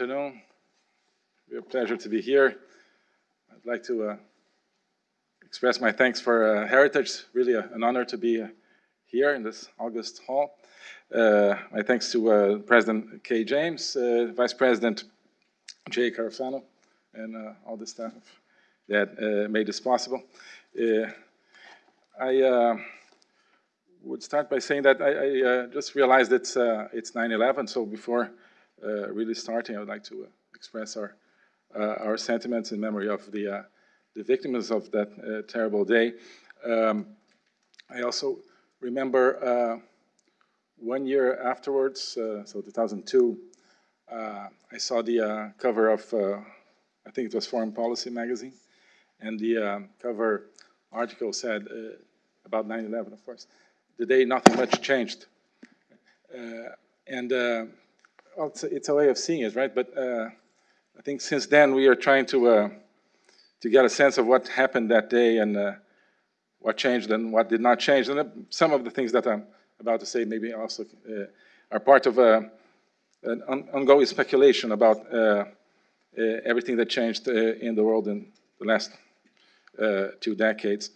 afternoon. Real pleasure to be here. I'd like to uh, express my thanks for uh, Heritage. Really a, an honor to be uh, here in this August hall. Uh, my thanks to uh, President Kay James, uh, Vice President Jay Carafano, and all the staff that made this possible. I would start by saying that I, I just realized it's it's 9/11. So before Uh, really starting, I would like to uh, express our uh, our sentiments in memory of the the victims of that uh, terrible day. Um, I also remember uh, one year afterwards, uh, so 2002, I saw the cover of, I think it was Foreign Policy magazine, and the cover article said about 9-11, of course, the day nothing much changed. and well, it's, a, way of seeing it, right? But I think since then we are trying to uh, to get a sense of what happened that day and uh, what changed and what did not change. And uh, some of the things that I'm about to say maybe also uh, are part of uh, an on ongoing speculation about uh, uh, everything that changed in the world in the last two decades.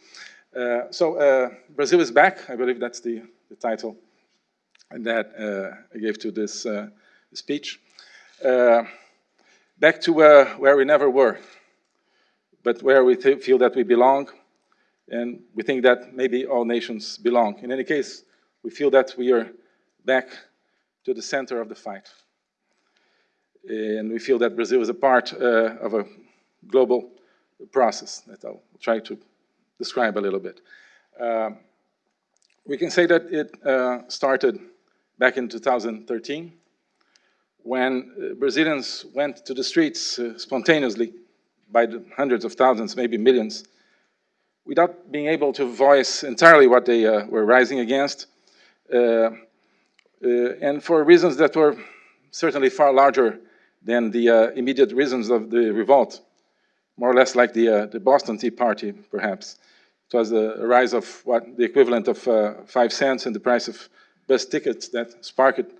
so Brazil is back. I believe that's the, the title that I gave to this speech. back to where we never were but where we feel that we belong, and we think that maybe all nations belong. In any case, we feel that we are back to the center of the fight. And we feel that Brazil is a part uh, of a global process that I'll try to describe a little bit. Um, we can say that it uh, started back in 2013 when uh, Brazilians went to the streets uh, spontaneously by the hundreds of thousands, maybe millions, without being able to voice entirely what they uh, were rising against, uh, uh, and for reasons that were certainly far larger than the uh, immediate reasons of the revolt, more or less like the, the Boston Tea Party, perhaps. It was a rise of what the equivalent of five cents in the price of bus tickets that sparked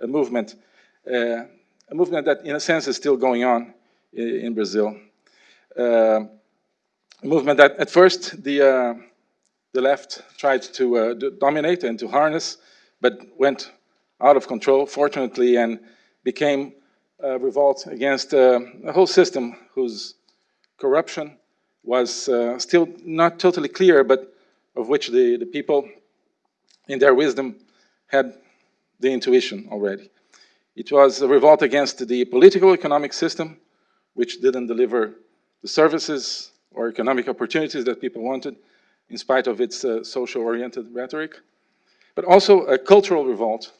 a movement, a movement that, in a sense, is still going on in Brazil. Uh, movement that at first the, uh, the left tried to uh, dominate and to harness, but went out of control, fortunately, and became a revolt against a whole system whose corruption was uh, still not totally clear, but of which the, the people, in their wisdom, had the intuition already. It was a revolt against the political economic system, which didn't deliver the services or economic opportunities that people wanted, in spite of its uh, social-oriented rhetoric, but also a cultural revolt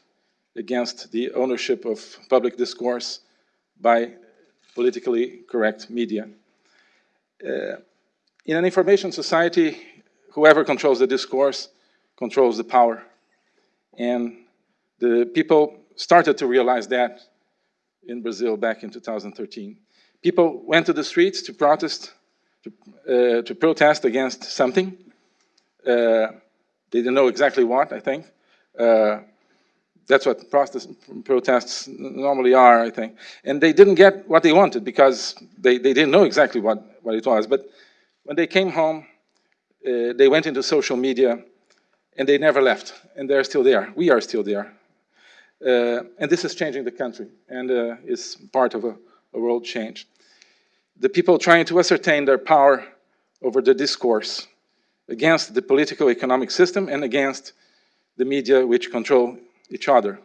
against the ownership of public discourse by politically correct media. Uh, in an information society, whoever controls the discourse controls the power. And the people started to realize that in Brazil back in 2013 people went to the streets to protest, to, uh, to protest against something. Uh, they didn't know exactly what, I think. Uh, that's what protest, protests normally are, I think. And they didn't get what they wanted because they, they didn't know exactly what, what it was. But when they came home, uh, they went into social media and they never left. And they're still there. We are still there. Uh, and this is changing the country and uh, is part of a a world change. The people trying to ascertain their power over the discourse against the political economic system and against the media which control each other,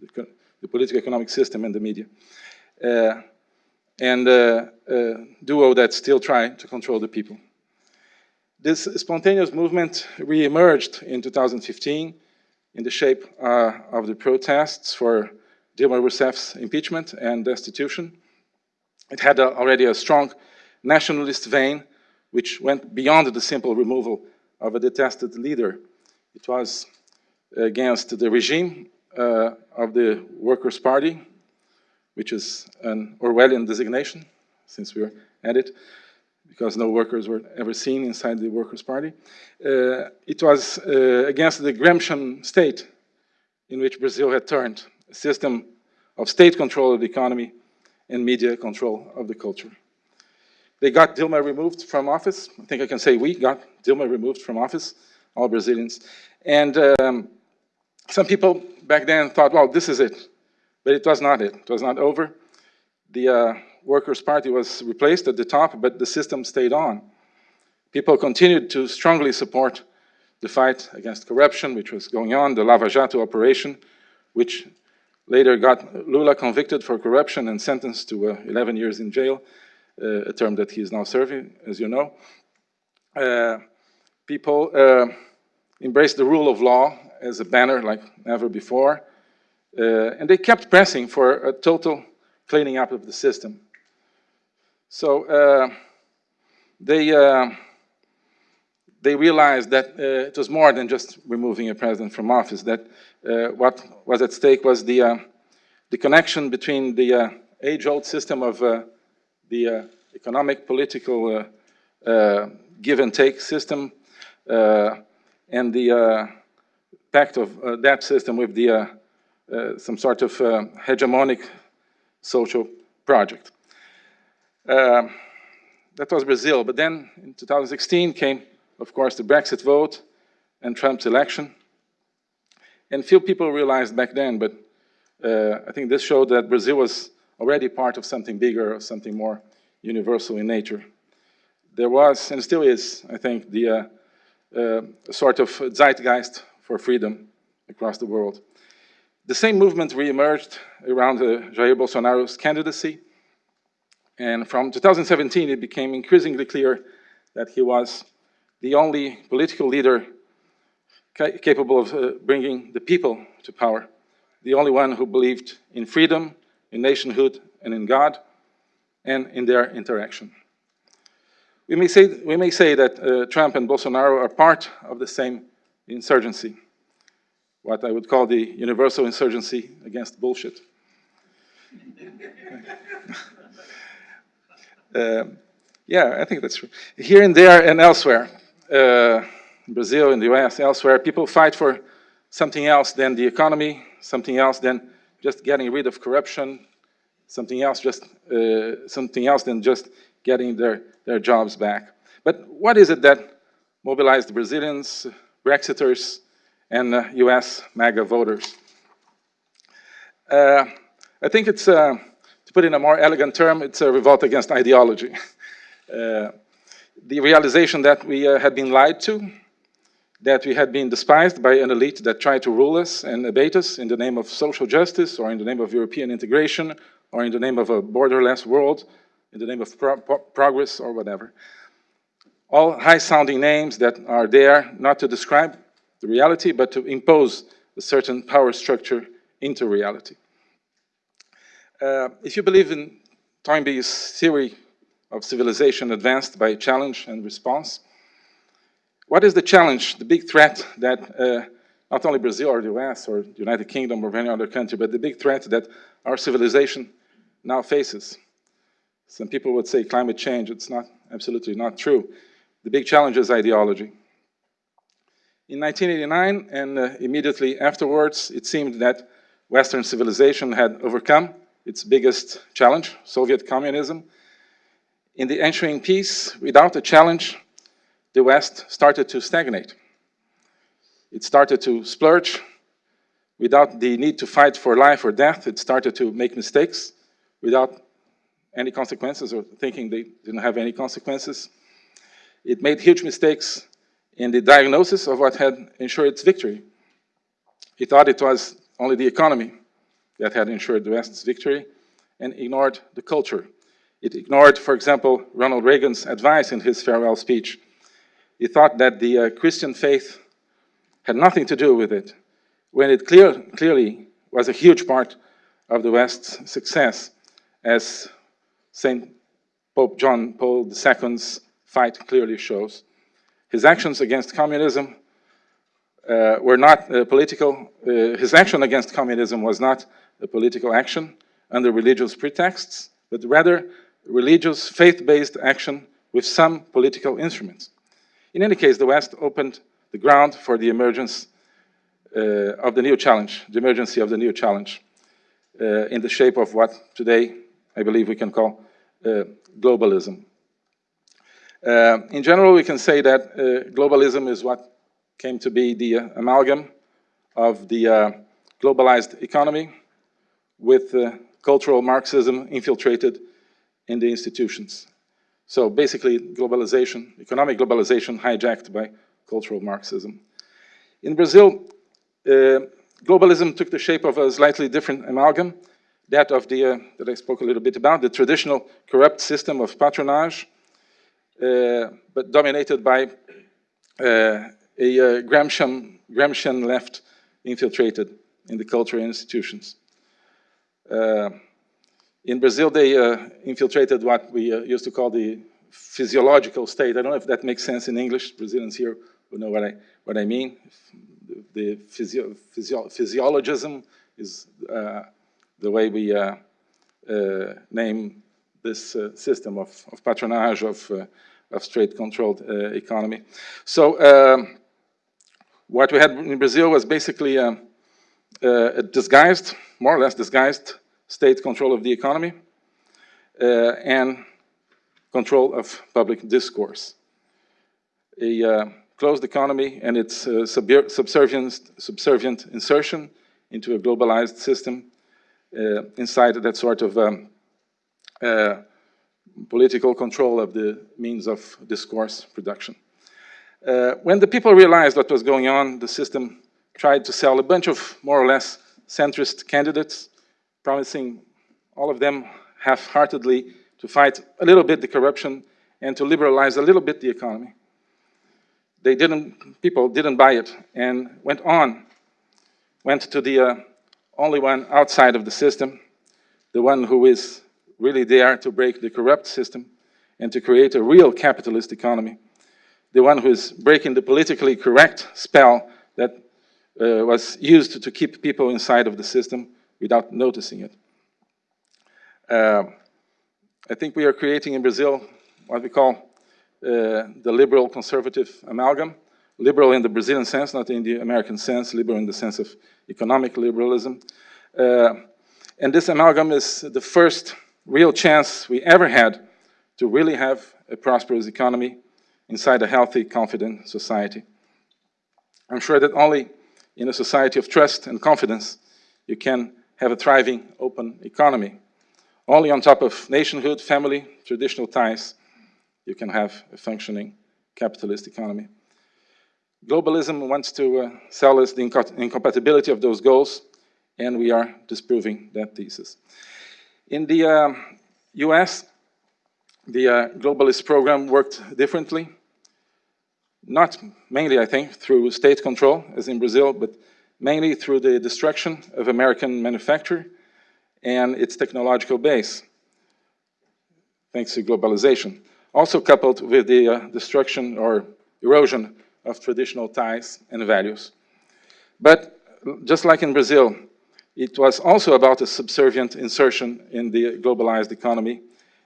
the, the political economic system and the media. Uh, and uh, uh, duo that still try to control the people. This spontaneous movement re-emerged in 2015 in the shape uh, of the protests for Dilma Rousseff's impeachment and destitution. It had a, already a strong nationalist vein, which went beyond the simple removal of a detested leader. It was against the regime uh, of the Workers' Party, which is an Orwellian designation, since we're at it, because no workers were ever seen inside the Workers' Party. Uh, it was uh, against the Gramscian state in which Brazil had turned, a system of state control of the economy and media control of the culture. They got Dilma removed from office. I think I can say we got Dilma removed from office, all Brazilians. And um, some people back then thought, well, this is it. But it was not it. It was not over. The uh, Workers' Party was replaced at the top, but the system stayed on. People continued to strongly support the fight against corruption, which was going on, the Lava Jato operation, which later got Lula convicted for corruption and sentenced to uh, 11 years in jail, uh, a term that he is now serving, as you know. Uh, people uh, embraced the rule of law as a banner like never before, uh, and they kept pressing for a total cleaning up of the system. So uh, they, uh, they realized that uh, it was more than just removing a president from office, that uh, what was at stake was the, uh, the connection between the uh, age-old system of the economic, political give and take system and the pact of that system with the, some sort of hegemonic social project. Uh, that was Brazil. But then in 2016 came, of course, the Brexit vote and Trump's election. And few people realized back then, but uh, I think this showed that Brazil was already part of something bigger, something more universal in nature. There was, and still is, I think, the uh, uh, sort of zeitgeist for freedom across the world. The same movement re-emerged around Jair Bolsonaro's candidacy, and from 2017, it became increasingly clear that he was the only political leader ca capable of uh, bringing the people to power, the only one who believed in freedom, in nationhood, and in God, and in their interaction. We may say, we may say that uh, Trump and Bolsonaro are part of the same insurgency, what I would call the universal insurgency against bullshit. Uh, yeah, I think that's true. Here and there and elsewhere, uh, Brazil, in the US, elsewhere, people fight for something else than the economy, something else than just getting rid of corruption, something else just uh, something else than just getting their, their jobs back. But what is it that mobilized Brazilians, Brexiters, and uh, US MAGA voters? Uh, I think it's uh, put in a more elegant term, it's a revolt against ideology. Uh, the realization that we uh, had been lied to, that we had been despised by an elite that tried to rule us and abate us in the name of social justice or in the name of European integration or in the name of a borderless world, in the name of pro pro progress or whatever. All high-sounding names that are there not to describe the reality, but to impose a certain power structure into reality. Uh, if you believe in Toynbee's theory of civilization advanced by challenge and response, what is the challenge, the big threat that uh, not only Brazil or the US or the United Kingdom or any other country, but the big threat that our civilization now faces? Some people would say climate change. It's not absolutely not true. The big challenge is ideology. In 1989 and uh, immediately afterwards, it seemed that Western civilization had overcome its biggest challenge, Soviet communism. In the ensuing peace, without a challenge, the West started to stagnate. It started to splurge. Without the need to fight for life or death, it started to make mistakes without any consequences or thinking they didn't have any consequences. It made huge mistakes in the diagnosis of what had ensured its victory. It thought it was only the economy that had ensured the West's victory and ignored the culture. It ignored, for example, Ronald Reagan's advice in his farewell speech. He thought that the uh, Christian faith had nothing to do with it, when it clear, clearly was a huge part of the West's success, as St. Pope John Paul II's fight clearly shows. His actions against communism uh, were not uh, political, uh, his action against communism was not a political action under religious pretexts, but rather religious, faith-based action with some political instruments. In any case, the West opened the ground for the emergence uh, of the new challenge, the emergency of the new challenge, uh, in the shape of what today I believe we can call uh, globalism. Uh, in general, we can say that uh, globalism is what came to be the amalgam of the uh, globalized economy with cultural Marxism infiltrated in the institutions. So basically, globalization, economic globalization hijacked by cultural Marxism. In Brazil, uh, globalism took the shape of a slightly different amalgam, that of the, uh, that I spoke a little bit about, the traditional corrupt system of patronage, uh, but dominated by uh, a uh, Gramscian, Gramscian left infiltrated in the cultural institutions. Uh, in Brazil, they infiltrated what we used to call the physiological state. I don't know if that makes sense in English. Brazilians here will know what I, what I mean. The physio, physio, physiologism is uh, the way we uh, uh, name this uh, system of, of, patronage, of, uh, of state-controlled uh, economy. So um, what we had in Brazil was basically a, a disguised, more or less disguised, state control of the economy and control of public discourse. A uh, closed economy and its uh, subservient, subservient insertion into a globalized system uh, inside that sort of um, uh, political control of the means of discourse production. Uh, when the people realized what was going on, the system tried to sell a bunch of more or less centrist candidates, promising all of them half-heartedly to fight a little bit the corruption and to liberalize a little bit the economy. They didn't, people didn't buy it and went on, went to the uh, only one outside of the system, the one who is really there to break the corrupt system and to create a real capitalist economy, the one who is breaking the politically correct spell that uh, was used to keep people inside of the system without noticing it. Uh, I think we are creating in Brazil what we call uh, the liberal conservative amalgam. Liberal in the Brazilian sense, not in the American sense, liberal in the sense of economic liberalism. Uh, and this amalgam is the first real chance we ever had to really have a prosperous economy inside a healthy, confident society. I'm sure that only in a society of trust and confidence you can have a thriving, open economy. Only on top of nationhood, family, traditional ties, you can have a functioning capitalist economy. Globalism wants to uh, sell us the incompatibility of those goals, and we are disproving that thesis. In the uh, US, the uh, globalist program worked differently. Not mainly, I think, through state control, as in Brazil, but mainly through the destruction of American manufacture and its technological base, thanks to globalization. Also coupled with the uh, destruction or erosion of traditional ties and values. But just like in Brazil, it was also about a subservient insertion in the globalized economy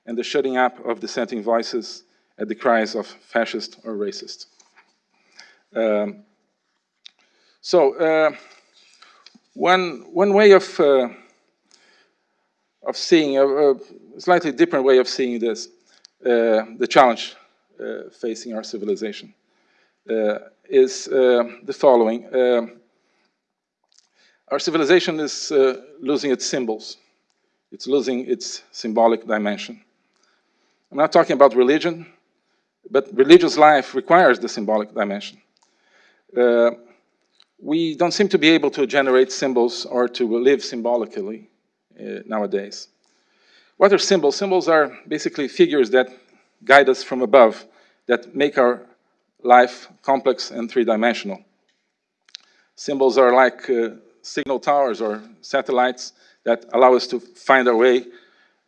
and the shutting up of dissenting voices at the cries of fascist or racist. Um, so, uh, one, one way of uh, of seeing, a, a, slightly different way of seeing this, uh, the challenge uh, facing our civilization, uh, is uh, the following. Our civilization is uh, losing its symbols. It's losing its symbolic dimension. I'm not talking about religion, but religious life requires the symbolic dimension. Uh, we don't seem to be able to generate symbols or to live symbolically uh, nowadays. What are symbols? Symbols are basically figures that guide us from above, that make our life complex and three-dimensional. Symbols are like uh, signal towers or satellites that allow us to find our way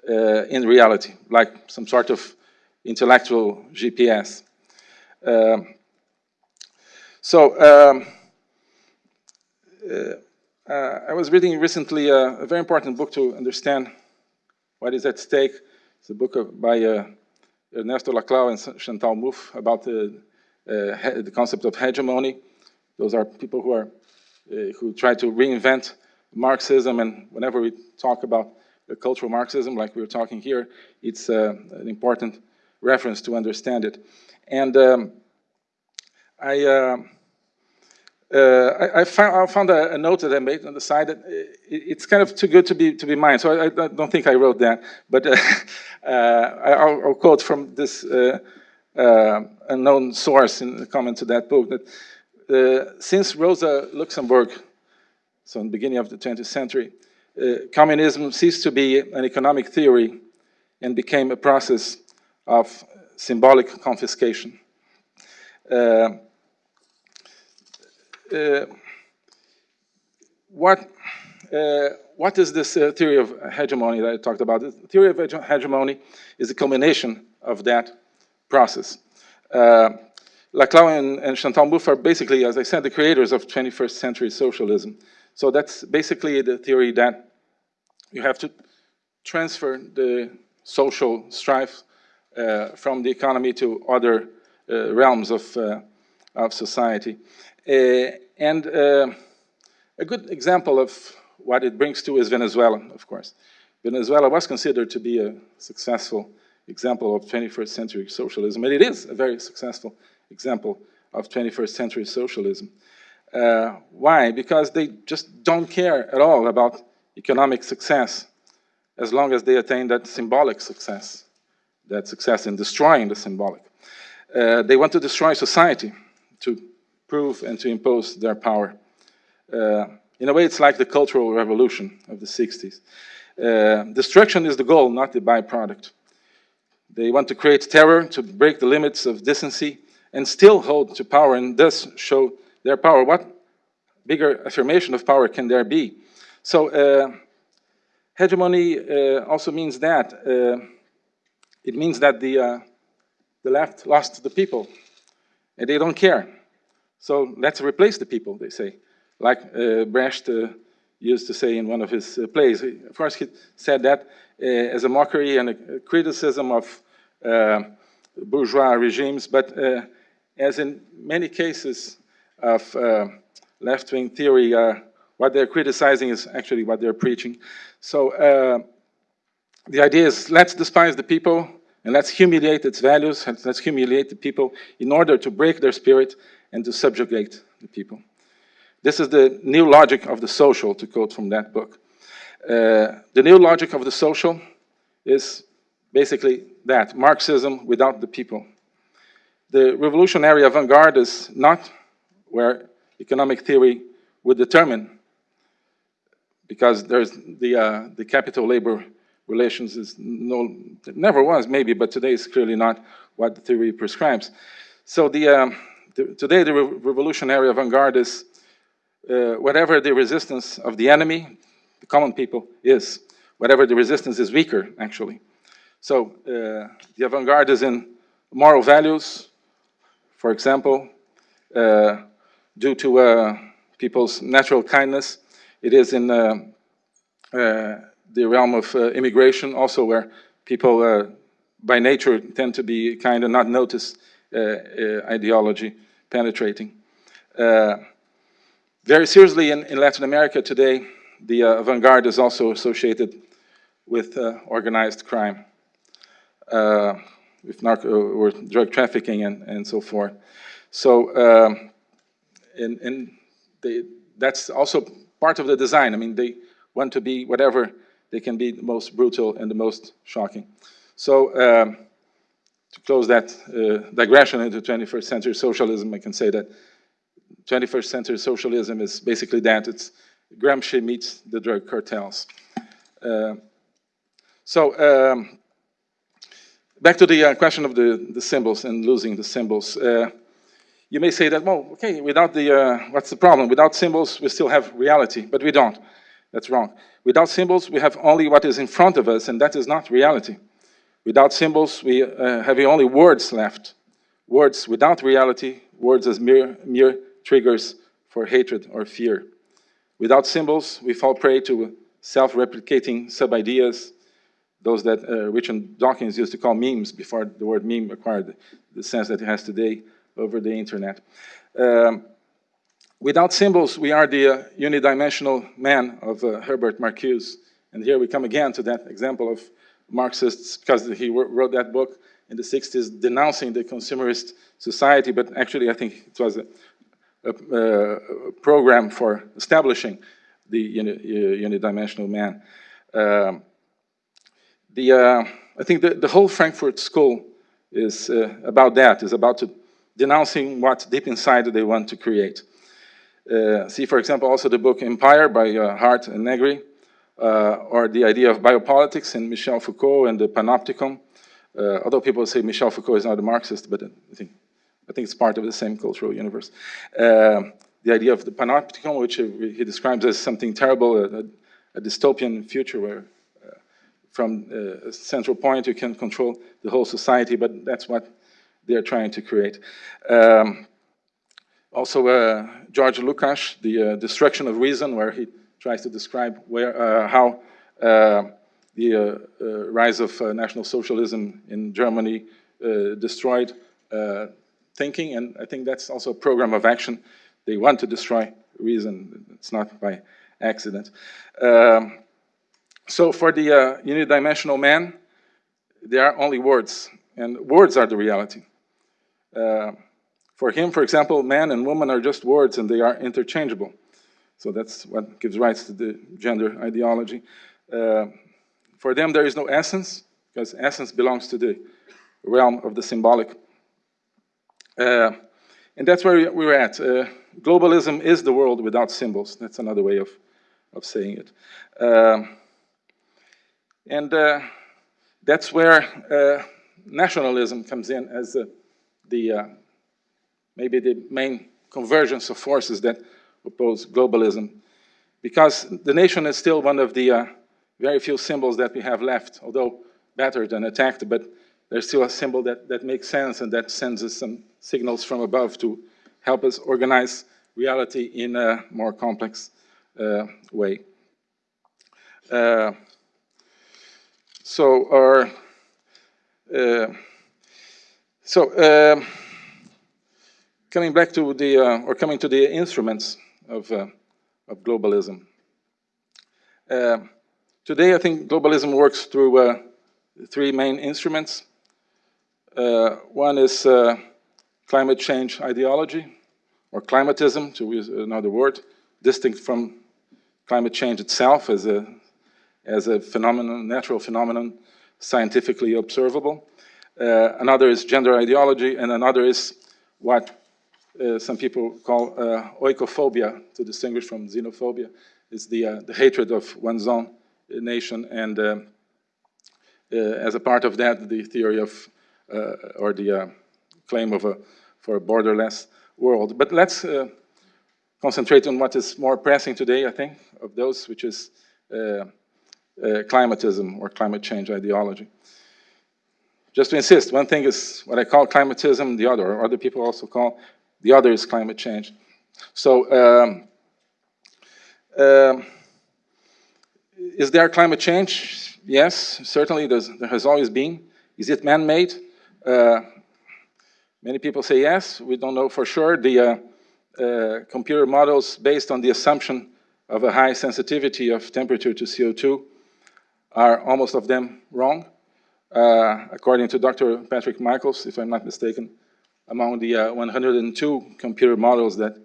uh, in reality, like some sort of intellectual GPS. Um, so, um, uh, uh, I was reading recently a, a, very important book to understand what is at stake. It's a book of, by uh, Ernesto Laclau and Chantal Mouffe about the, uh, the concept of hegemony. Those are people who are uh, who try to reinvent Marxism, and whenever we talk about cultural Marxism, like we are talking here, it's an important reference to understand it. And um, I, uh, uh, I, I, found, I, found, a, a, note that I made on the side that it, it's kind of too good to be to be mine. So I, I don't think I wrote that, but uh, I'll, I'll, quote from this unknown source in the comment to that book that uh, since Rosa Luxemburg, so in the beginning of the 20th century, uh, communism ceased to be an economic theory and became a process of symbolic confiscation. Uh, uh what, uh, what is this theory of hegemony that I talked about? The theory of hegemony is a culmination of that process. Laclau and, and Chantal Mouffe are basically, as I said, the creators of 21st century socialism. So that's basically the theory that you have to transfer the social strife uh, from the economy to other uh, realms of, uh, of society. Uh, and uh, a good example of what it brings to is Venezuela, of course. Venezuela was considered to be a successful example of 21st century socialism, and it is a very successful example of 21st century socialism. Uh, why? Because they just don't care at all about economic success as long as they attain that symbolic success, that success in destroying the symbolic. Uh, they want to destroy society to prove and to impose their power. Uh, in a way, it's like the Cultural Revolution of the 60s. Uh, destruction is the goal, not the byproduct. They want to create terror to break the limits of decency and still hold to power and thus show their power. What bigger affirmation of power can there be? So uh, hegemony uh, also means that. Uh, it means that the, uh, the left lost the people and they don't care. So let's replace the people, they say. Like uh, Brecht uh, used to say in one of his plays. Of course, he said that as a mockery and a criticism of bourgeois regimes, but as in many cases of uh, left-wing theory, uh, what they're criticizing is actually what they're preaching. So uh, the idea is let's despise the people and let's humiliate its values, and let's humiliate the people in order to break their spirit and to subjugate the people. This is the new logic of the social, to quote from that book. Uh, the new logic of the social is basically that, Marxism without the people. The revolutionary avant-garde is not where economic theory would determine, because there's the, uh, the capital-labor relations is no, never was maybe, but today is clearly not what the theory prescribes. So the, um, the today the re revolutionary avant-garde is uh, whatever the resistance of the enemy, the common people, is, whatever the resistance is weaker, actually. So uh, the avant-garde is in moral values, for example, uh, due to uh, people's natural kindness. It is in uh, the realm of immigration also where people by nature tend to be kind of not notice ideology penetrating. very seriously in, in, Latin America today, the uh, avant-garde is also associated with uh, organized crime. Uh, with narco or drug trafficking and, and so forth. So, um, and, and they, that's also part of the design. I mean, they want to be whatever they can be the most brutal and the most shocking. So, um, to close that uh, digression into 21st century socialism, I can say that 21st century socialism is basically that. It's Gramsci meets the drug cartels. Uh, so, um, back to the uh, question of the, the symbols and losing the symbols. Uh, you may say that, well, okay, without the, uh, what's the problem? Without symbols, we still have reality, but we don't. That's wrong. Without symbols, we have only what is in front of us, and that is not reality. Without symbols, we uh, have only words left. Words without reality, words as mere, mere triggers for hatred or fear. Without symbols, we fall prey to self-replicating sub-ideas, those that uh, Richard Dawkins used to call memes before the word meme acquired the sense that it has today over the internet. Um, without symbols, we are the uh, unidimensional man of uh, Herbert Marcuse And here we come again to that example of Marxists, because he wrote that book in the 60s denouncing the consumerist society, but actually I think it was a, a, a program for establishing the uni, uh, unidimensional man. Um, the, uh, I think the, the whole Frankfurt School is uh, about that, is about to denouncing what deep inside they want to create. Uh, see, for example, also the book Empire by uh, Hardt and Negri, or the idea of biopolitics in Michel Foucault and the Panopticon. Uh, although people say Michel Foucault is not a Marxist, but I think, I think it's part of the same cultural universe. Uh, the idea of the Panopticon, which he describes as something terrible, a, a dystopian future where uh, from a central point you can control the whole society, but that's what they're trying to create. Um, also, uh, George Lukács, the uh, destruction of reason, where he tries to describe where, uh, how uh, the uh, rise of national socialism in Germany destroyed thinking, and I think that's also a program of action. They want to destroy reason. It's not by accident. Um, so for the uh, unidimensional man, there are only words, and words are the reality. Uh, for him, for example, man and woman are just words, and they are interchangeable. So that's what gives rise to the gender ideology. Uh, for them, there is no essence, because essence belongs to the realm of the symbolic. Uh, and that's where we're at. Uh, globalism is the world without symbols. That's another way of, of saying it. Um, and uh, that's where uh, nationalism comes in as the, uh, maybe the main convergence of forces that oppose globalism. Because the nation is still one of the uh, very few symbols that we have left, although battered and attacked, but there's still a symbol that, that makes sense and that sends us some signals from above to help us organize reality in a more complex uh, way. Uh, so our uh, so um, coming back to the uh, or coming to the instruments of, uh, of globalism. Uh, today, I think globalism works through uh, three main instruments. Uh, one is uh, climate change ideology, or climatism, to use another word, distinct from climate change itself as a, as a phenomenon, natural phenomenon, scientifically observable. Uh, another is gender ideology, and another is what uh, some people call uh, oikophobia, to distinguish from xenophobia. It's the, uh, the hatred of one's own nation, and um, as a part of that, the theory of, or the claim of a, for a borderless world. But let's concentrate on what is more pressing today, I think, of those, which is uh, uh, climatism or climate change ideology. Just to insist, one thing is what I call climatism, the other, or other people also call the other is climate change. So, um, um, is there climate change? Yes, certainly there has always been. Is it man-made? Uh, many people say yes. We don't know for sure. The uh, uh, computer models based on the assumption of a high sensitivity of temperature to CO2 are almost of them wrong. Uh, according to Dr. Patrick Michaels, if I'm not mistaken, among the uh, 102 computer models that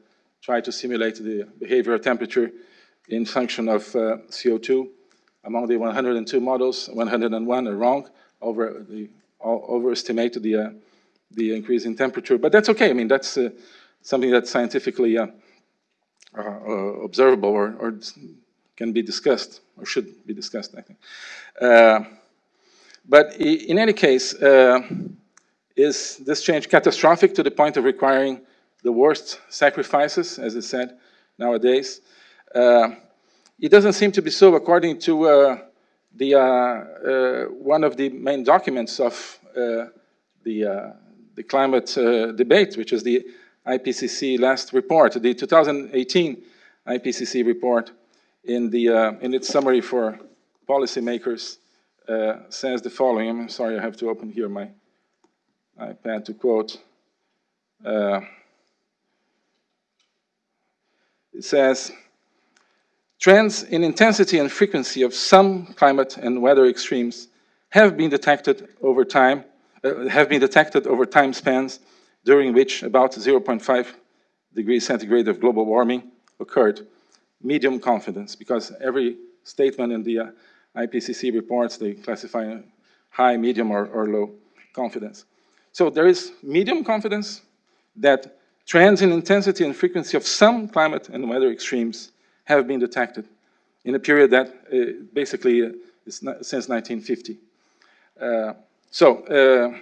try to simulate the behavior of temperature in function of uh, CO2. Among the 102 models, 101 are wrong, over the, overestimate the, uh, the increase in temperature. But that's okay. I mean, that's uh, something that's scientifically uh, uh, observable or, or, can be discussed, or should be discussed, I think. but in any case, is this change catastrophic to the point of requiring the worst sacrifices, as is said nowadays? Uh, it doesn't seem to be so according to uh, the, uh, uh one of the main documents of uh, the, uh, the climate debate, which is the IPCC last report, the 2018 IPCC report in, the, in its summary for policymakers says the following. I'm sorry, I have to open here my iPad to quote. Uh, it says, Trends in intensity and frequency of some climate and weather extremes have been detected over time, uh, have been detected over time spans during which about 0.5 degrees centigrade of global warming occurred. Medium confidence, because every statement in the uh, IPCC reports, they classify high, medium, or, or low confidence. So there is medium confidence that trends in intensity and frequency of some climate and weather extremes have been detected in a period that uh, basically uh, is since 1950. Uh, so, uh,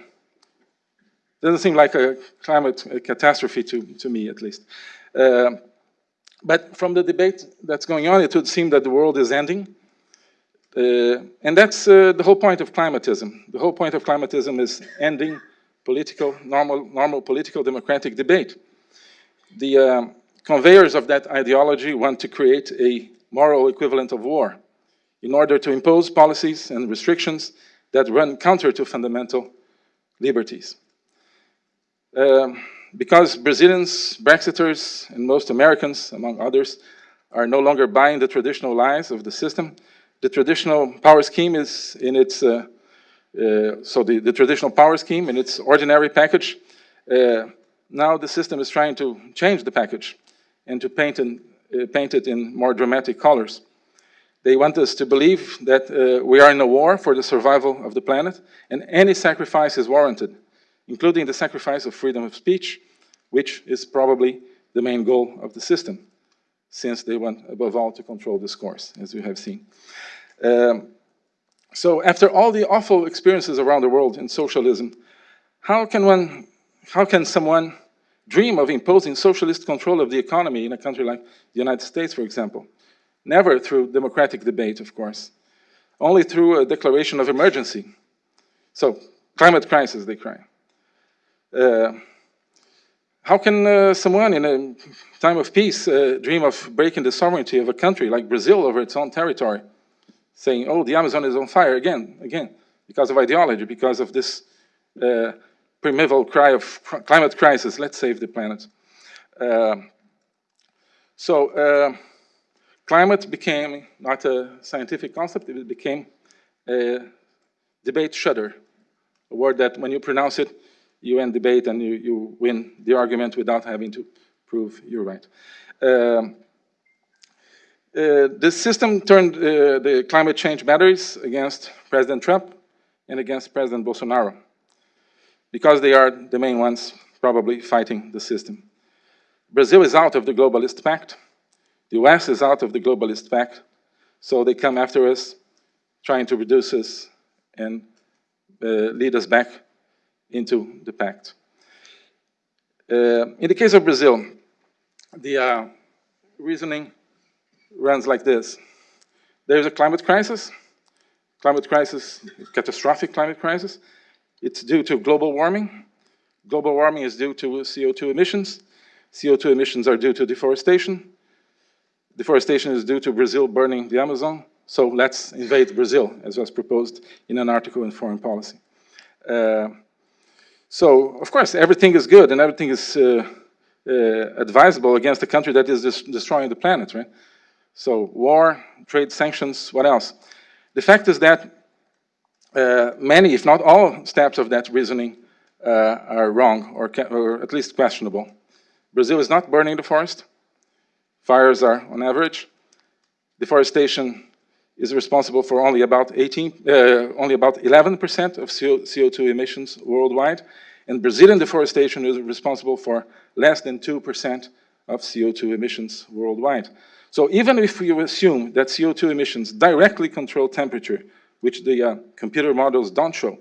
doesn't seem like a climate catastrophe to, to me, at least. Uh, but from the debate that's going on, it would seem that the world is ending. Uh, and that's the whole point of climatism. The whole point of climatism is ending political, normal, normal political democratic debate. The um, conveyors of that ideology want to create a moral equivalent of war in order to impose policies and restrictions that run counter to fundamental liberties. Um, because Brazilians, Brexiters, and most Americans, among others, are no longer buying the traditional lies of the system, the traditional power scheme is in its, uh, uh, so the, the, traditional power scheme in its ordinary package, uh, now the system is trying to change the package and to paint, in, uh, paint it in more dramatic colors. They want us to believe that uh, we are in a war for the survival of the planet, and any sacrifice is warranted, including the sacrifice of freedom of speech, which is probably the main goal of the system, since they want, above all, to control discourse, as we have seen. Um, so after all the awful experiences around the world in socialism, how can one, how can someone dream of imposing socialist control of the economy in a country like the United States, for example? Never through democratic debate, of course. Only through a declaration of emergency. So, climate crisis, they cry. Uh, how can uh, someone in a time of peace uh, dream of breaking the sovereignty of a country like Brazil over its own territory? Saying, oh, the Amazon is on fire, again, again, because of ideology, because of this uh, primeval cry of climate crisis, let's save the planet. Uh, so, uh, Climate became not a scientific concept, it became a debate shudder, a word that when you pronounce it, you end debate and you, you win the argument without having to prove you're right. Um, uh, the system turned uh, the climate change batteries against President Trump and against President Bolsonaro because they are the main ones probably fighting the system. Brazil is out of the Globalist Pact. The US is out of the globalist pact, so they come after us, trying to reduce us and uh, lead us back into the pact. Uh, in the case of Brazil, the uh, reasoning runs like this. There's a climate crisis, climate crisis, catastrophic climate crisis. It's due to global warming. Global warming is due to CO2 emissions. CO2 emissions are due to deforestation. Deforestation is due to Brazil burning the Amazon, so let's invade Brazil, as was proposed in an article in Foreign Policy. Uh, so, of course, everything is good and everything is uh, uh, advisable against a country that is destroying the planet, right? So, war, trade sanctions, what else? The fact is that uh, many, if not all, steps of that reasoning uh, are wrong or, or at least questionable. Brazil is not burning the forest. Fires are on average. Deforestation is responsible for only about 18, uh, only about 11% of CO2 emissions worldwide, and Brazilian deforestation is responsible for less than 2% of CO2 emissions worldwide. So even if you assume that CO2 emissions directly control temperature, which the uh, computer models don't show,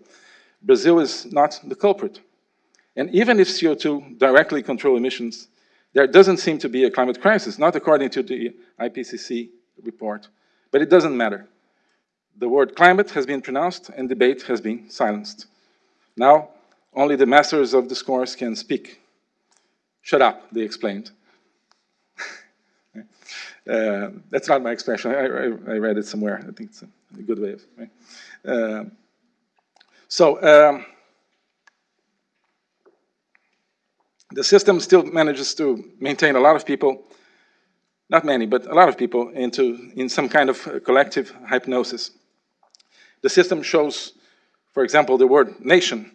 Brazil is not the culprit. And even if CO2 directly control emissions there doesn't seem to be a climate crisis, not according to the IPCC report, but it doesn't matter. The word climate has been pronounced and debate has been silenced. Now, only the masters of discourse can speak. Shut up, they explained. Uh, that's not my expression. I, I, I, read it somewhere. I think it's a, a good way of. Right? Uh, so, um, the system still manages to maintain a lot of people not many, but a lot of people, into in some kind of collective hypnosis. The system shows, for example, the word nation,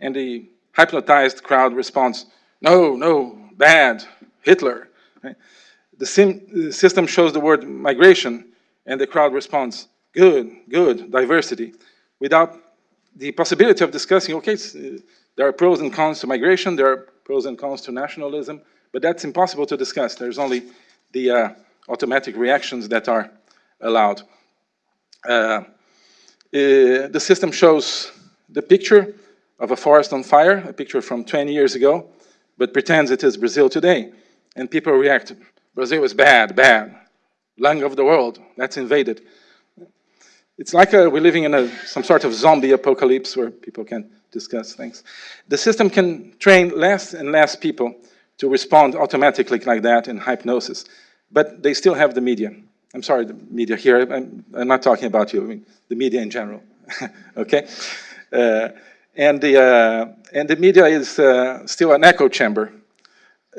and the hypnotized crowd responds, no, no, bad, Hitler. Right? The, sim, the system shows the word migration, and the crowd responds, good, good, diversity, without the possibility of discussing, okay, uh, there are pros and cons to migration, there are pros and cons to nationalism, but that's impossible to discuss. There's only the uh, automatic reactions that are allowed. Uh, uh, the system shows the picture of a forest on fire, a picture from 20 years ago, but pretends it is Brazil today. And people react, Brazil is bad, bad, lung of the world, that's invaded. It's like a, we're living in a, some sort of zombie apocalypse where people can discuss things. The system can train less and less people to respond automatically like that in hypnosis, but they still have the media. I'm sorry, the media here, I'm, I'm not talking about you, I mean the media in general, okay? Uh, and, the, uh, and the media is uh, still an echo chamber,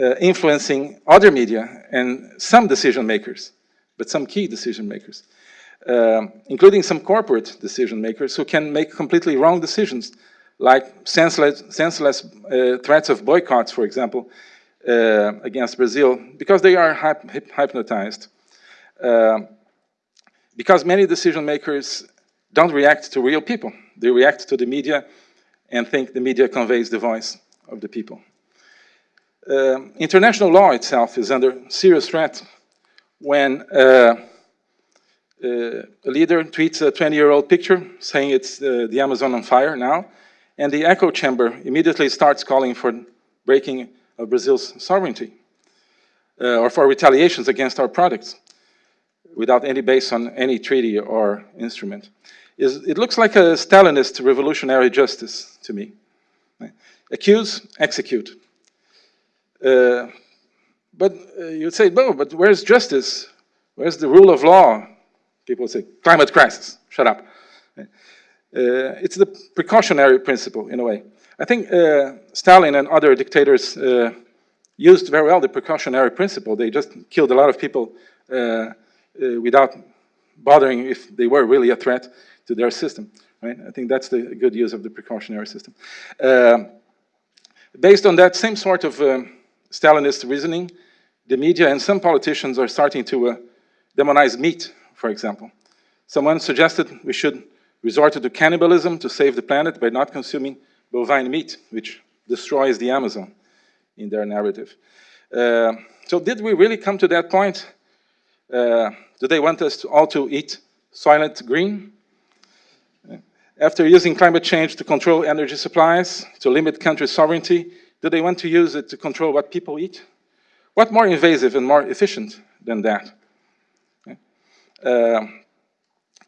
uh, influencing other media and some decision makers, but some key decision makers. Um, including some corporate decision makers who can make completely wrong decisions, like senseless, senseless uh, threats of boycotts, for example, uh, against Brazil, because they are hyp hypnotized. Uh, because many decision makers don't react to real people. They react to the media and think the media conveys the voice of the people. Uh, international law itself is under serious threat when uh, uh, a leader tweets a 20-year-old picture saying it's uh, the Amazon on fire now, and the echo chamber immediately starts calling for breaking of Brazil's sovereignty uh, or for retaliations against our products without any base on any treaty or instrument. Is, it looks like a Stalinist revolutionary justice to me. Accuse, execute. Uh, but uh, you'd say, no, but where's justice? Where's the rule of law? People say, climate crisis, shut up. Uh, it's the precautionary principle, in a way. I think uh, Stalin and other dictators uh, used very well the precautionary principle. They just killed a lot of people uh, uh, without bothering if they were really a threat to their system. Right? I think that's the good use of the precautionary system. Based on that same sort of um, Stalinist reasoning, the media and some politicians are starting to demonize meat for example. Someone suggested we should resort to cannibalism to save the planet by not consuming bovine meat, which destroys the Amazon in their narrative. Uh, so did we really come to that point? Uh, do they want us to all to eat Soylent Green? After using climate change to control energy supplies, to limit country sovereignty, do they want to use it to control what people eat? What more invasive and more efficient than that? Uh,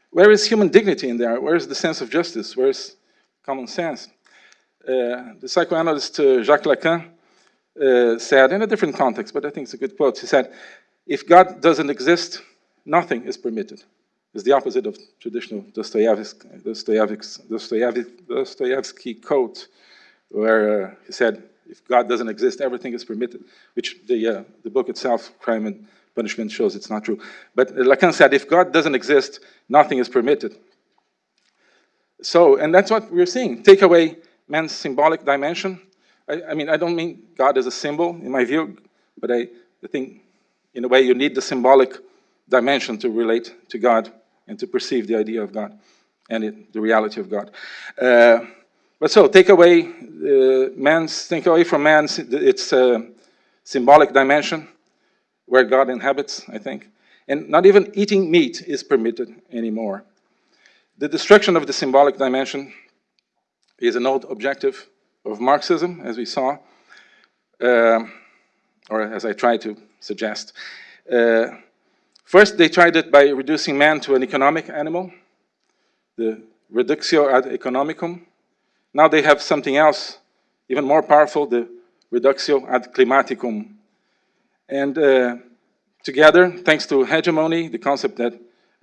where is human dignity in there? Where is the sense of justice? Where is common sense? Uh, the psychoanalyst uh, Jacques Lacan uh, said, in a different context, but I think it's a good quote, he said, if God doesn't exist, nothing is permitted. It's the opposite of traditional Dostoevsky, Dostoevsky, Dostoevsky, Dostoevsky quote, where uh, he said, if God doesn't exist, everything is permitted, which the, uh, the book itself, Crime and punishment shows it's not true. But Lacan said, if God doesn't exist, nothing is permitted. So, and that's what we're seeing. Take away man's symbolic dimension. I, I mean, I don't mean God as a symbol, in my view, but I, I think, in a way, you need the symbolic dimension to relate to God and to perceive the idea of God and it, the reality of God. Uh, but so, take away uh, man's, take away from man's its uh, symbolic dimension, where God inhabits, I think. And not even eating meat is permitted anymore. The destruction of the symbolic dimension is an old objective of Marxism, as we saw, uh, or as I tried to suggest. Uh, first, they tried it by reducing man to an economic animal, the reductio ad economicum. Now they have something else, even more powerful, the reductio ad climaticum, and uh, together, thanks to hegemony, the concept that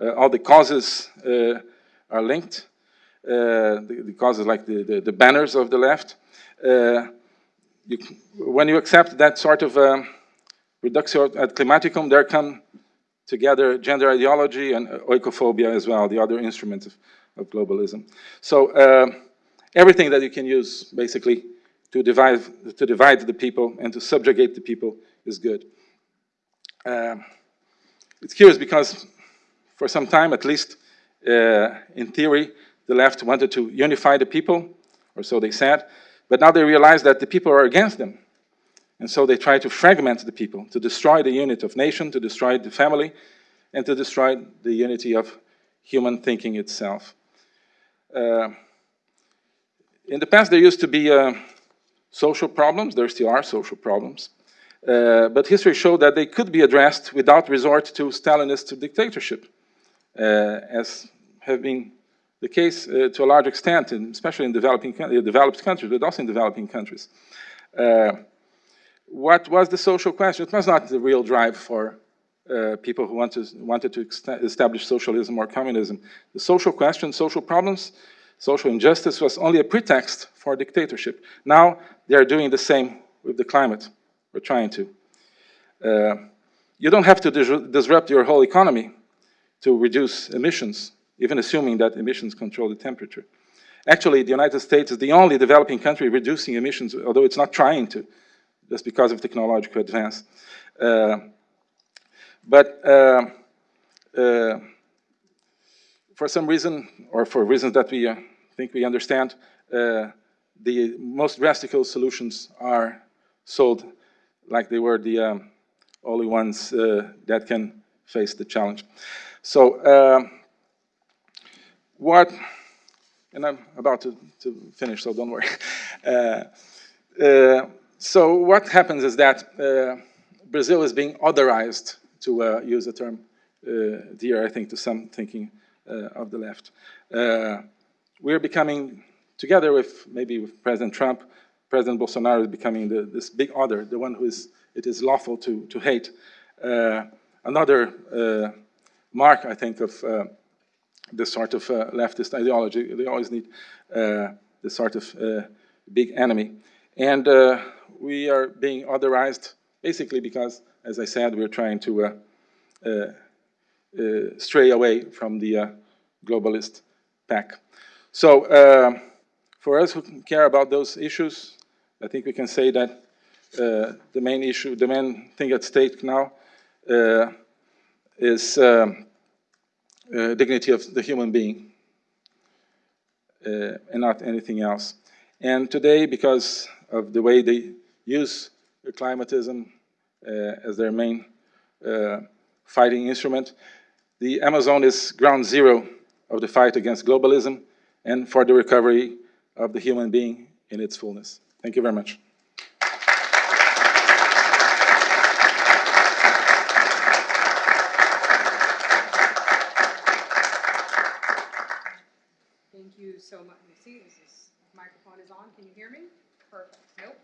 uh, all the causes uh, are linked, uh, the, the, causes like the, the, the, banners of the left, uh, you, when you accept that sort of, uh, Reductio ad climaticum, there come together gender ideology and oikophobia as well, the other instruments of, of globalism. So uh, everything that you can use, basically, to divide, to divide the people and to subjugate the people is good. Uh, it's curious because for some time, at least uh, in theory, the left wanted to unify the people, or so they said, but now they realize that the people are against them. And so they try to fragment the people, to destroy the unit of nation, to destroy the family, and to destroy the unity of human thinking itself. Uh, in the past, there used to be uh, social problems. There still are social problems. Uh, but history showed that they could be addressed without resort to Stalinist dictatorship, uh, as have been the case uh, to a large extent, in, especially in developing, uh, developed countries, but also in developing countries. what was the social question? It was not the real drive for uh, people who want to, wanted to establish socialism or communism. The social question, social problems, social injustice was only a pretext for dictatorship. Now they are doing the same with the climate. We're trying to. Uh, you don't have to dis disrupt your whole economy to reduce emissions, even assuming that emissions control the temperature. Actually, the United States is the only developing country reducing emissions, although it's not trying to, just because of technological advance. Uh, but uh, uh, for some reason, or for reasons that we uh, think we understand, uh, the most drastic solutions are sold like they were the um, only ones uh, that can face the challenge. So uh, what, and I'm about to, to finish, so don't worry. Uh, uh, so what happens is that uh, Brazil is being otherized, to uh, use a term dear, I think, to some thinking of the left. We're becoming, together with maybe with President Trump, President Bolsonaro is becoming the, this big other, the one who is, it is lawful to, to hate. Uh, another uh, mark, I think, of uh, this sort of uh, leftist ideology, they always need uh, this sort of uh, big enemy. And we are being otherized basically because, as I said, we're trying to stray away from the globalist pack. So for us who care about those issues, I think we can say that uh, the main issue, the main thing at stake now uh, is um, uh, dignity of the human being uh, and not anything else. And today, because of the way they use climatism uh, as their main uh, fighting instrument, the Amazon is ground zero of the fight against globalism and for the recovery of the human being in its fullness. Thank you very much. Thank you so much. See, this microphone is on. Can you hear me? Perfect. Nope.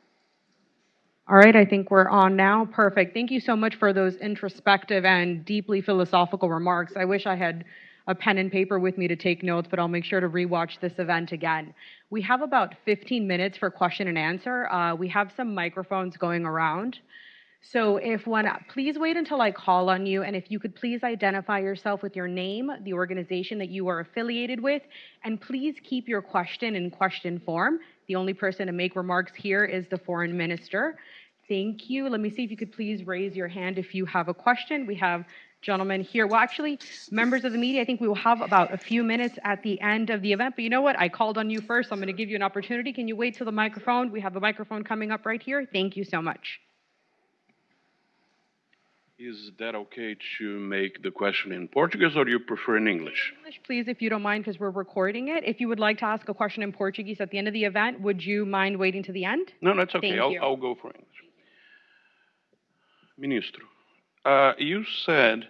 All right, I think we're on now. Perfect. Thank you so much for those introspective and deeply philosophical remarks. I wish I had a pen and paper with me to take notes, but I'll make sure to rewatch this event again. We have about 15 minutes for question and answer. Uh, we have some microphones going around. So if one, please wait until I call on you, and if you could please identify yourself with your name, the organization that you are affiliated with, and please keep your question in question form. The only person to make remarks here is the foreign minister. Thank you. Let me see if you could please raise your hand if you have a question. We have gentlemen here. Well, actually, members of the media, I think we will have about a few minutes at the end of the event. But you know what? I called on you first. So I'm going to give you an opportunity. Can you wait till the microphone? We have a microphone coming up right here. Thank you so much. Is that okay to make the question in Portuguese or do you prefer in English? English, please, if you don't mind, because we're recording it. If you would like to ask a question in Portuguese at the end of the event, would you mind waiting to the end? No, that's okay. I'll, I'll, go for English. Ministro, uh, you said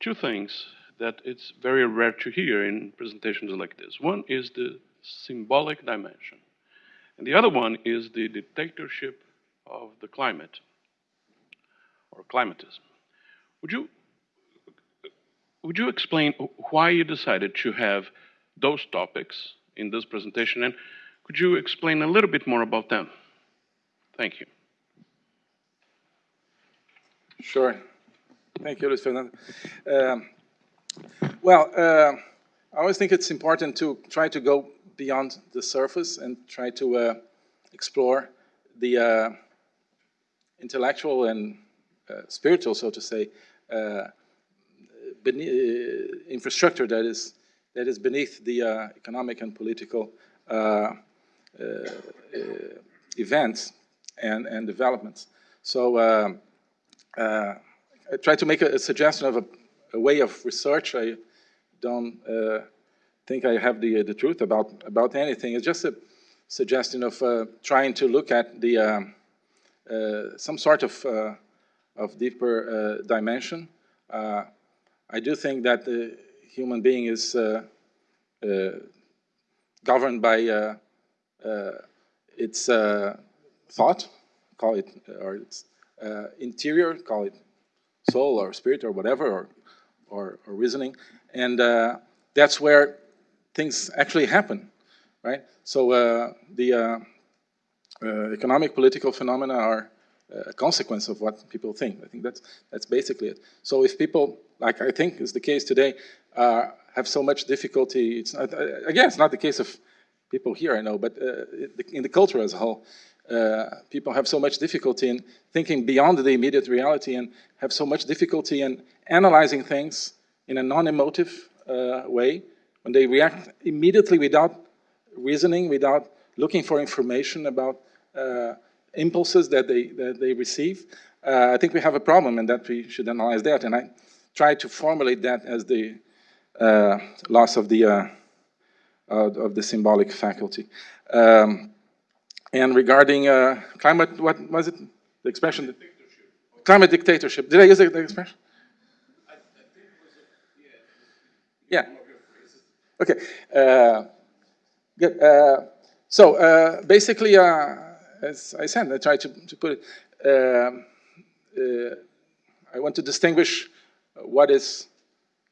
two things that it's very rare to hear in presentations like this. One is the symbolic dimension, and the other one is the dictatorship of the climate or climatism. Would you would you explain why you decided to have those topics in this presentation, and could you explain a little bit more about them? Thank you. Sure. Thank you, Luis Fernando. Um, well, uh, I always think it's important to try to go beyond the surface and try to uh, explore the uh, intellectual and uh, spiritual, so to say, uh, uh, infrastructure that is that is beneath the economic and political events and, and developments. So um, uh, I try to make a, a suggestion of a, a way of research. I don't uh, think I have the, the truth about, about anything. It's just a suggestion of uh, trying to look at the, um, uh, some sort of, uh, of deeper uh, dimension. Uh, I do think that the human being is uh, uh, governed by uh, uh, its uh, thought, call it, or its uh, interior, call it soul or spirit or whatever, or, or, or reasoning. And uh, that's where things actually happen, right? So uh, the uh, uh, economic, political phenomena are uh, a consequence of what people think. I think that's, that's basically it. So if people, like I think is the case today, have so much difficulty, it's not, again, it's not the case of people here, I know, but in the culture as a whole, uh, people have so much difficulty in thinking beyond the immediate reality and have so much difficulty in analyzing things in a non-emotive uh, way when they react immediately without reasoning, without looking for information about uh, impulses that they, that they receive. Uh, I think we have a problem and that we should analyze that. And I try to formulate that as the uh, loss of the, of the symbolic faculty. Um, and regarding uh, climate, what was it? The expression? Climate dictatorship. Did I use the, expression? Yeah. yeah. Okay. Uh, good. Uh, so uh, basically, uh, as I said, I try to, to put it. Um, uh, I want to distinguish what is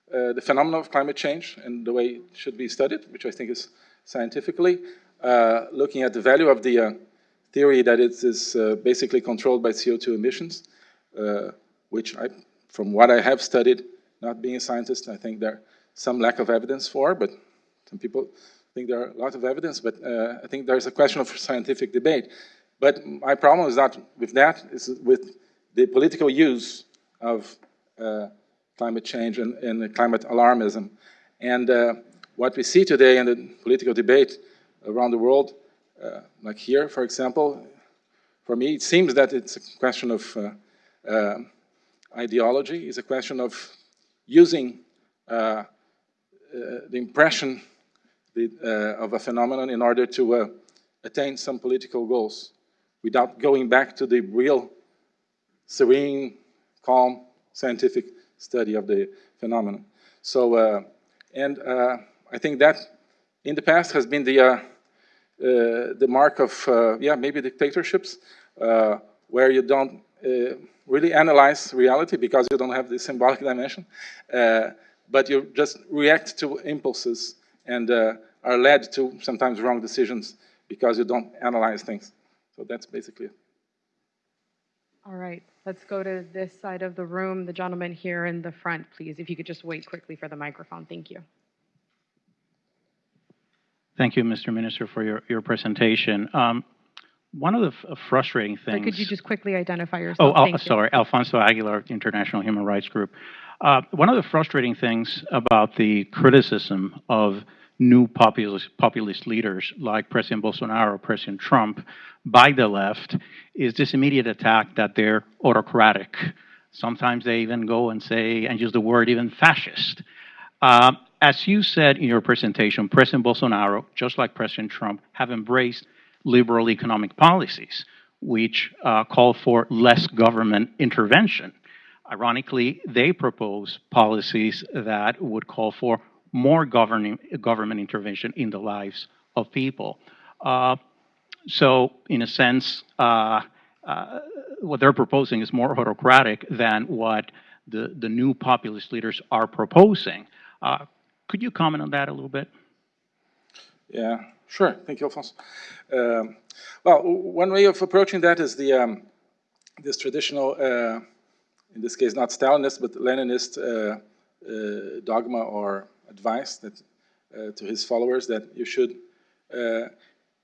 the phenomenon of climate change and the way it should be studied, which I think is scientifically, looking at the value of the uh, theory that it is uh, basically controlled by CO2 emissions, uh, which I, from what I have studied, not being a scientist, I think there some lack of evidence for, but some people think there are a lot of evidence, but uh, I think there's a question of scientific debate. But my problem is not with that, it's with the political use of uh, climate change and, and climate alarmism. And uh, what we see today in the political debate around the world, uh, like here, for example, for me, it seems that it's a question of uh, uh, ideology, it's a question of using uh, uh, the impression the, of a phenomenon in order to attain some political goals without going back to the real serene, calm, scientific study of the phenomenon. So, and I think that in the past has been the, uh, uh, the mark of, uh, yeah, maybe dictatorships, uh, where you don't really analyze reality because you don't have the symbolic dimension, but you just react to impulses and are led to sometimes wrong decisions because you don't analyze things. So that's basically it. All right, let's go to this side of the room. The gentleman here in the front, please. If you could just wait quickly for the microphone. Thank you. Thank you, Mr. Minister, for your, your presentation. Um, one of the f- frustrating things. could you just quickly identify Oh, yourself? Al- Thank you. sorry, Alfonso Aguilar, International Human Rights Group. Uh, one of the frustrating things about the criticism of new populist, populist leaders like President Bolsonaro, or President Trump, by the left, is this immediate attack that they're autocratic. Sometimes they even go and say, and use the word even fascist. Uh, as you said in your presentation, President Bolsonaro, just like President Trump, have embraced liberal economic policies, which uh, call for less government intervention. Ironically, they propose policies that would call for more governing, government intervention in the lives of people. Uh, so, in a sense, uh, uh, what they're proposing is more autocratic than what the, the new populist leaders are proposing. Could you comment on that a little bit? Yeah, sure. Thank you, Alfonso. Um, well, one way of approaching that is the um, this traditional uh, in this case not Stalinist, but Leninist uh, uh, dogma or advice that, uh, to his followers that you should uh,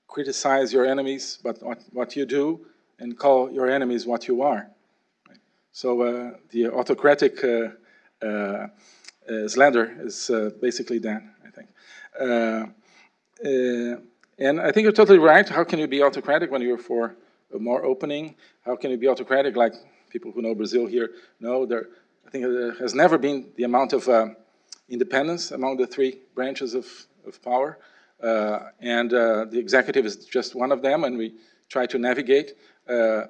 criticize your enemies, but what, what you do, and call your enemies what you are. So uh, the autocratic slander is uh, basically that, I think. Uh, uh, and I think you're totally right. How can you be autocratic when you're for a more opening? How can you be autocratic like people who know Brazil here know? There, I think there has never been the amount of uh, independence among the three branches of, of power. Uh, and uh, the executive is just one of them, and we try to navigate uh, uh,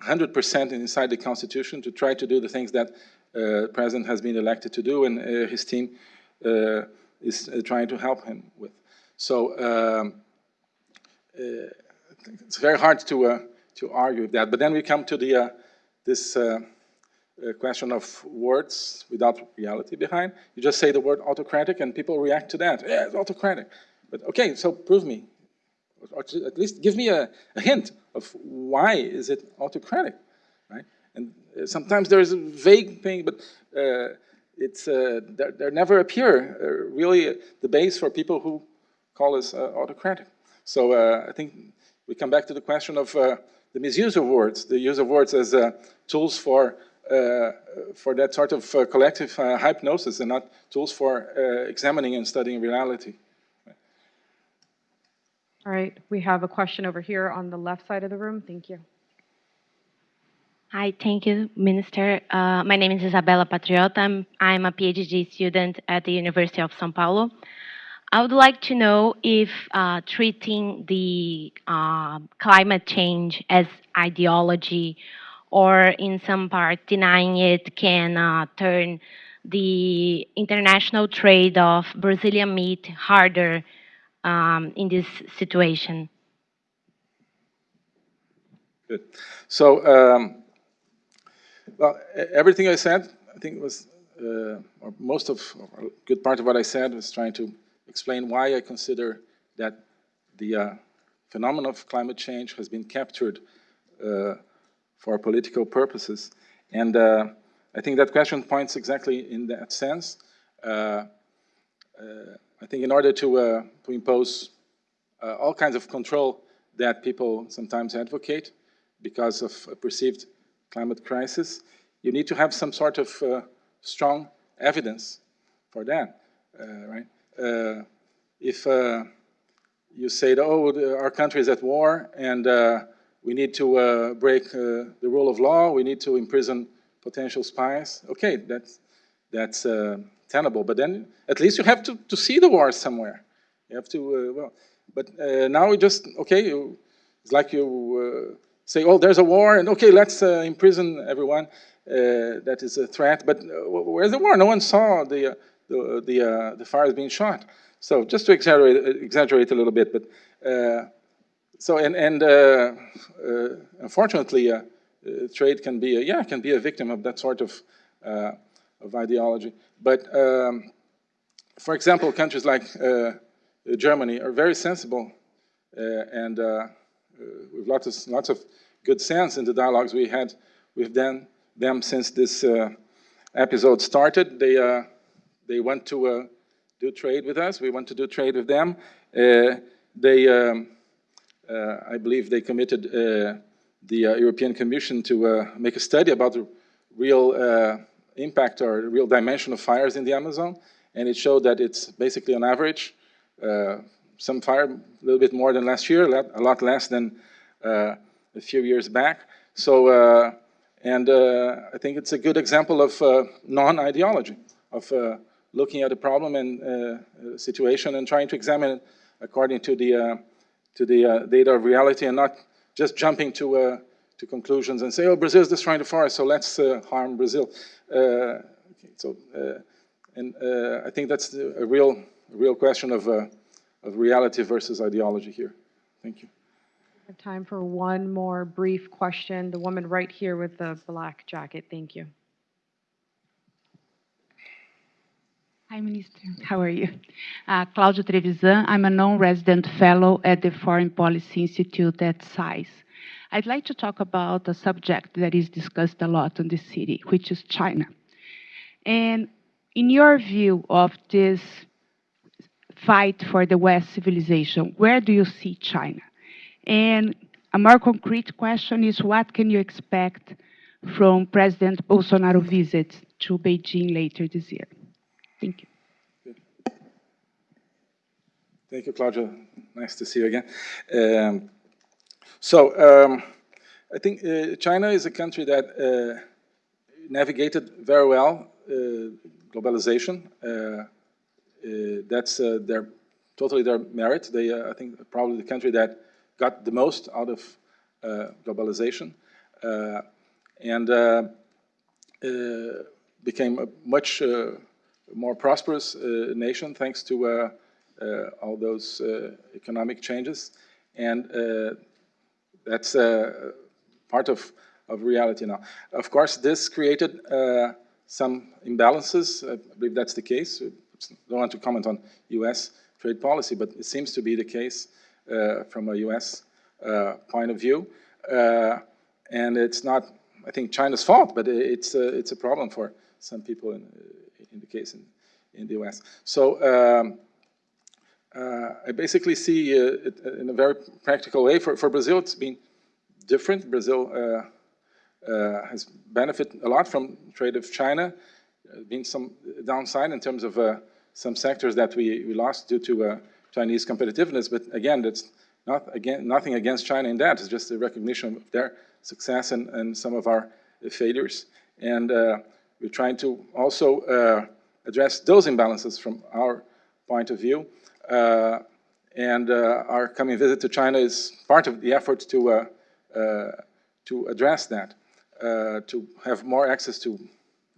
100% inside the Constitution to try to do the things that uh, President has been elected to do, and uh, his team uh, is uh, trying to help him with. So um, uh, it's very hard to, uh, to argue with that. But then we come to the, this question of words without reality behind. You just say the word autocratic and people react to that. Yeah, it's autocratic. But okay, so prove me or at least give me a, a, hint of why is it autocratic? And uh, sometimes there is a vague thing, but uh, it's uh, there, there, never appear uh, really the base for people who call us uh, autocratic. So uh, I think we come back to the question of the misuse of words, the use of words as tools for for that sort of collective hypnosis and not tools for examining and studying reality. All right, we have a question over here on the left side of the room. Thank you. Hi, thank you, Minister. Uh, my name is Isabella Patriota. I'm, I'm a PhD student at the University of São Paulo. I would like to know if uh, treating the uh, climate change as ideology or in some part denying it can uh, turn the international trade of Brazilian meat harder um, in this situation? Good. So, um, well, everything I said, I think was, uh, or most of, or a good part of what I said was trying to explain why I consider that the uh, phenomenon of climate change has been captured uh, for political purposes. And uh, I think that question points exactly in that sense. Uh, uh, I think in order to, to impose all kinds of control that people sometimes advocate because of perceived climate crisis, you need to have some sort of uh, strong evidence for that, uh, right? Uh, if you say, oh, the, our country is at war and we need to break the rule of law, we need to imprison potential spies, okay, that's, that's tenable. But then at least you have to, to see the war somewhere. You have to, uh, well, but uh, now we just, okay, you, it's like you uh, say, oh, there's a war, and okay, let's uh, imprison everyone. Uh, that is a threat, but uh, where's the war? No one saw the, the, the, the fires being shot. So just to exaggerate, exaggerate a little bit, but so and and unfortunately, trade can be a, yeah can be a victim of that sort of of ideology. But um, for example, countries like uh, Germany are very sensible uh, and uh, uh, Uh, with lots of, lots of good sense in the dialogues we had with them, them since this uh, episode started. They, uh, they want to uh, do trade with us. We want to do trade with them. they, um, I believe they committed the European Commission to make a study about the real impact or real dimension of fires in the Amazon, and it showed that it's basically on average, uh, some fire a little bit more than last year, a lot less than uh, a few years back. So, uh, and uh, I think it's a good example of non-ideology, of looking at a problem and situation and trying to examine it according to the, to the data of reality and not just jumping to to conclusions and say, oh, Brazil is destroying the forest, so let's uh, harm Brazil. Uh, okay, so, uh, and I think that's a real, a real question of, of reality versus ideology here. Thank you. We have time for one more brief question. The woman right here with the black jacket. Thank you. Hi, Minister. How are you? Uh, Claudia Trevisan. I'm a non-resident fellow at the Foreign Policy Institute at SAIS. I'd like to talk about a subject that is discussed a lot in the city, which is China. And in your view of this fight for the West civilization, where do you see China? And a more concrete question is what can you expect from President Bolsonaro's visit to Beijing later this year? Thank you. Thank you, Claudia. Nice to see you again. Um, so, um, I think uh, China is a country that uh, navigated very well uh, globalization. Uh, that's uh, their totally their merit. They, uh, I think, probably the country that got the most out of uh, globalization, uh, and uh, became a much more prosperous nation thanks to all those economic changes, and that's part of, of reality now. Of course, this created uh, some imbalances. I believe that's the case. Don't want to comment on U.S. trade policy, but it seems to be the case uh, from a U.S. Uh, point of view. Uh, and it's not, I think, China's fault, but it's a, it's a problem for some people in, in the case in, in the U.S. So um, uh, I basically see uh, it in a very practical way. For, for Brazil, it's been different. Brazil uh, uh, has benefited a lot from trade of China. There's been some downside in terms of uh, some sectors that we, we lost due to uh, Chinese competitiveness. But again, that's not again nothing against China in that. It's just a recognition of their success and, and some of our failures. And uh, we're trying to also uh, address those imbalances from our point of view. Uh, and uh, our coming visit to China is part of the effort to, uh, to address that, to have more access to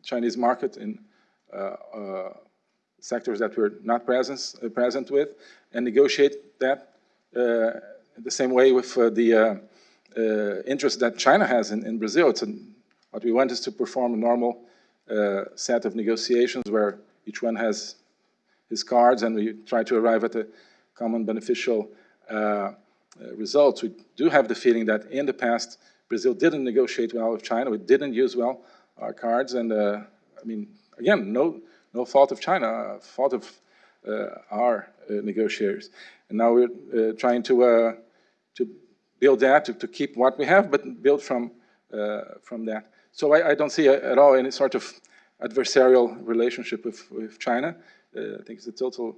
Chinese market in sectors that we're not present, uh, present with, and negotiate that uh, the same way with uh, the uh, interest that China has in, in Brazil. It's an, what we want is to perform a normal set of negotiations where each one has his cards and we try to arrive at a common beneficial results. We do have the feeling that in the past, Brazil didn't negotiate well with China. We didn't use well our cards. And uh, I mean, again, no, no fault of China, uh, fault of uh, our uh, negotiators. And now we're trying to, to build that, to, to keep what we have, but build from, from that. So I, I don't see a, at all any sort of adversarial relationship with, with China. I think it's a total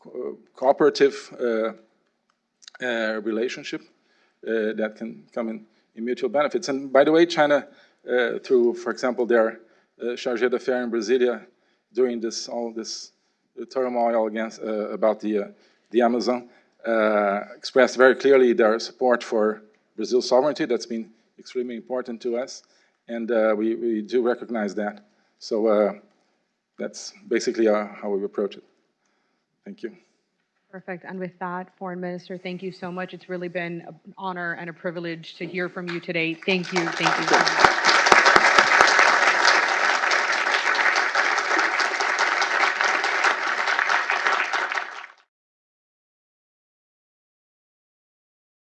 co- cooperative uh, relationship uh, that can come in, in mutual benefits. And by the way, China, uh, through, for example, their chargé d'affaires in Brasilia, during this all this uh, turmoil against uh, about the uh, the Amazon, uh, expressed very clearly their support for Brazil's sovereignty. That's been extremely important to us, and uh, we we do recognize that. So uh, that's basically uh, how we approach it. Thank you. Perfect. And with that, Foreign Minister, thank you so much. It's really been an honor and a privilege to hear from you today. Thank you. Thank you. so much.